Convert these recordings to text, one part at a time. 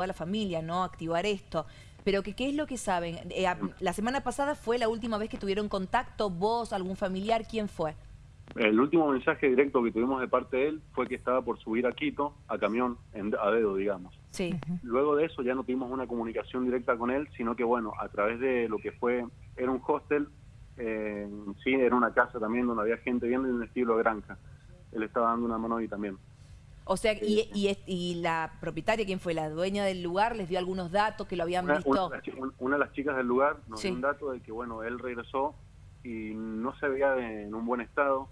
toda la familia, ¿no? Activar esto. Pero que, ¿qué es lo que saben? Eh, la semana pasada fue la última vez que tuvieron contacto, vos, algún familiar, ¿quién fue? El último mensaje directo que tuvimos de parte de él fue que estaba por subir a Quito, a camión, a dedo, digamos. Sí. Luego de eso ya no tuvimos una comunicación directa con él, sino que, bueno, a través de lo que fue, era un hostel, eh, sí, era una casa también donde había gente viendo en un estilo de granja. Él estaba dando una mano ahí también. O sea, y, y, la propietaria, ¿quién fue? ¿La dueña del lugar? ¿Les dio algunos datos que lo habían visto? Una, de las chicas del lugar nos dio un dato de que, bueno, él regresó y no se veía en un buen estado.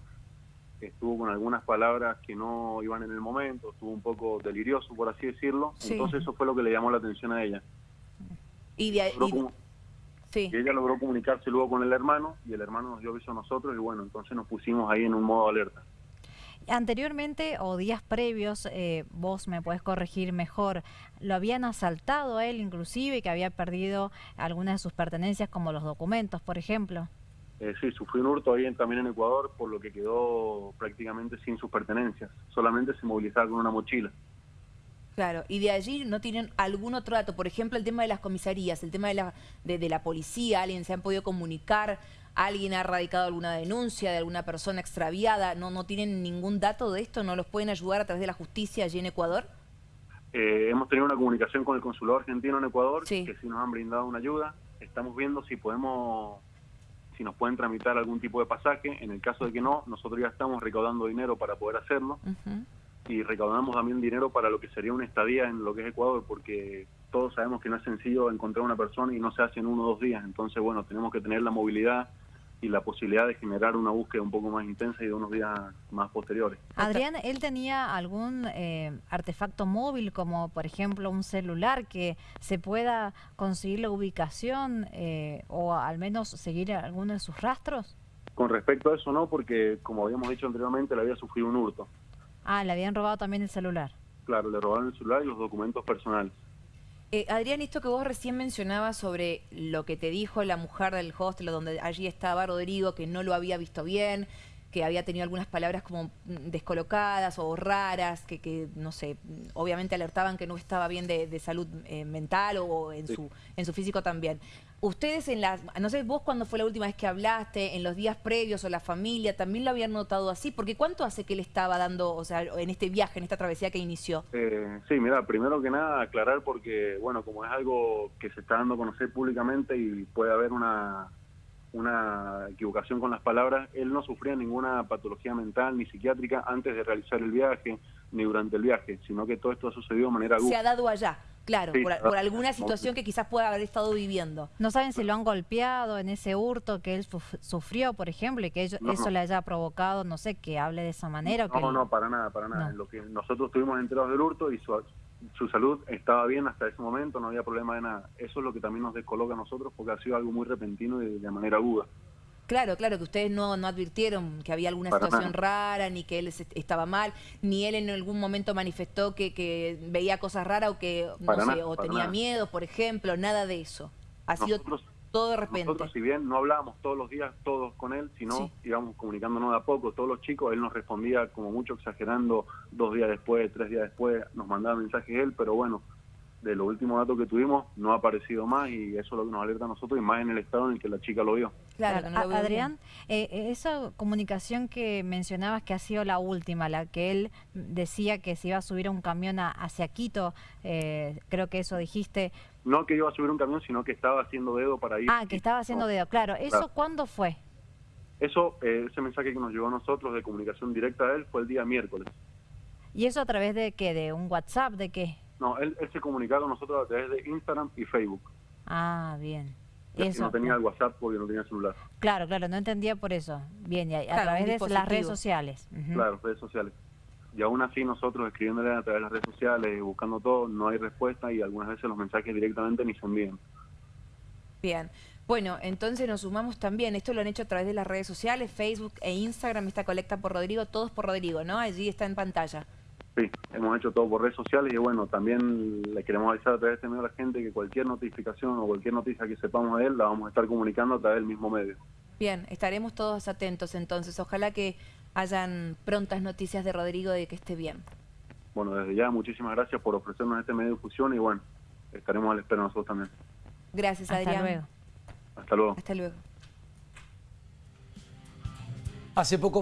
Estuvo con algunas palabras que no iban en el momento, estuvo un poco delirioso, por así decirlo. Entonces eso fue lo que le llamó la atención a ella. Y de ahí... Sí. Y ella logró comunicarse luego con el hermano y el hermano nos dio aviso a nosotros y bueno, entonces nos pusimos ahí en un modo alerta. Anteriormente o días previos, eh, vos me puedes corregir mejor, ¿lo habían asaltado a él inclusive, que había perdido algunas de sus pertenencias como los documentos, por ejemplo? Eh, sí, sufrió un hurto ahí también en Ecuador, por lo que quedó prácticamente sin sus pertenencias. Solamente se movilizaba con una mochila. Claro, y de allí no tienen algún otro dato, por ejemplo, el tema de las comisarías, el tema de la, de, la policía, alguien se han podido comunicar, alguien ha radicado alguna denuncia de alguna persona extraviada, ¿no, no tienen ningún dato de esto? ¿No los pueden ayudar a través de la justicia allí en Ecuador? Eh, hemos tenido una comunicación con el consulado argentino en Ecuador, que sí nos han brindado una ayuda. Estamos viendo si podemos, si nos pueden tramitar algún tipo de pasaje. En el caso de que no, nosotros ya estamos recaudando dinero para poder hacerlo y recaudamos también dinero para lo que sería una estadía en lo que es Ecuador, porque todos sabemos que no es sencillo encontrar una persona y no se hace en uno o dos días. Entonces, bueno, tenemos que tener la movilidad y la posibilidad de generar una búsqueda un poco más intensa y de unos días más posteriores. Adrián, ¿él tenía algún eh, artefacto móvil, como por ejemplo un celular, que se pueda conseguir la ubicación eh, o al menos seguir alguno de sus rastros? Con respecto a eso no, porque como habíamos dicho anteriormente, le había sufrido un hurto. Ah, le habían robado también el celular. Claro, le robaron el celular y los documentos personales. Eh, Adrián, esto que vos recién mencionabas sobre lo que te dijo la mujer del hostel, donde allí estaba Rodrigo, que no lo había visto bien, que había tenido algunas palabras como descolocadas o raras, que, que no sé, obviamente alertaban que no estaba bien de, salud eh, mental o en, su, en su físico también. Ustedes en las, no sé, vos cuando fue la última vez que hablaste, en los días previos o la familia, ¿también lo habían notado así? Porque ¿cuánto hace que le estaba dando, o sea, en este viaje, en esta travesía que inició? Eh, sí, mira, primero que nada aclarar porque, bueno, como es algo que se está dando a conocer públicamente y puede haber una una equivocación con las palabras, él no sufría ninguna patología mental ni psiquiátrica antes de realizar el viaje ni durante el viaje, sino que todo esto ha sucedido de manera Se ha dado allá, claro, por, alguna situación que quizás pueda haber estado viviendo. ¿No saben si lo han golpeado en ese hurto que él sufrió, por ejemplo, y que eso le haya provocado, no sé, que hable de esa manera? No, que no, para nada, para nada. Lo que nosotros estuvimos enterados del hurto y su, su salud estaba bien hasta ese momento, no había problema de nada. Eso es lo que también nos descoloca a nosotros porque ha sido algo muy repentino y de, manera aguda. Claro, claro, que ustedes no, no advirtieron que había alguna situación rara, ni que él estaba mal, ni él en algún momento manifestó que, que veía cosas raras o que, no sé, o tenía miedo, por ejemplo, nada de eso. Ha sido todo de repente. Nosotros, si bien no hablábamos todos los días, todos con él, sino íbamos comunicándonos de a poco, todos los chicos, él nos respondía como mucho exagerando dos días después, tres días después, nos mandaba mensajes él, pero bueno, de los últimos datos que tuvimos no ha aparecido más y eso es lo que nos alerta a nosotros y más en el estado en el que la chica lo vio. Claro, Adrián, eh, eh, esa comunicación que mencionabas que ha sido la última, la que él decía que se iba a subir a un camión hacia Quito, eh, creo que eso dijiste. No que iba a subir un camión, sino que estaba haciendo dedo para ir. Ah, que estaba haciendo dedo, claro. ¿Eso cuándo fue? Eso, ese mensaje que nos llegó a nosotros de comunicación directa a él fue el día miércoles. ¿Y eso a través de qué? ¿De un WhatsApp? ¿De qué? No, él, se comunicaba con nosotros a través de Instagram y Facebook. Ah, bien. Eso. No tenía el WhatsApp porque no tenía celular. Claro, claro, no entendía por eso. Bien, y a, través de las redes sociales. Claro, redes sociales. Y aún así nosotros escribiéndole a través de las redes sociales, buscando todo, no hay respuesta y algunas veces los mensajes directamente ni se envían. Bien. Bueno, entonces nos sumamos también. Esto lo han hecho a través de las redes sociales, Facebook e Instagram, esta colecta por Rodrigo, todos por Rodrigo, ¿no? Allí está en pantalla. Sí, hemos hecho todo por redes sociales y bueno, también le queremos avisar a través de este medio a la gente que cualquier notificación o cualquier noticia que sepamos de él la vamos a estar comunicando a través del mismo medio. Bien, estaremos todos atentos entonces. Ojalá que hayan prontas noticias de Rodrigo de que esté bien. Bueno, desde ya muchísimas gracias por ofrecernos este medio de difusión y bueno, estaremos al espero nosotros también. Gracias, Adrián. Hasta luego. Hasta luego. Hasta luego. Hace poco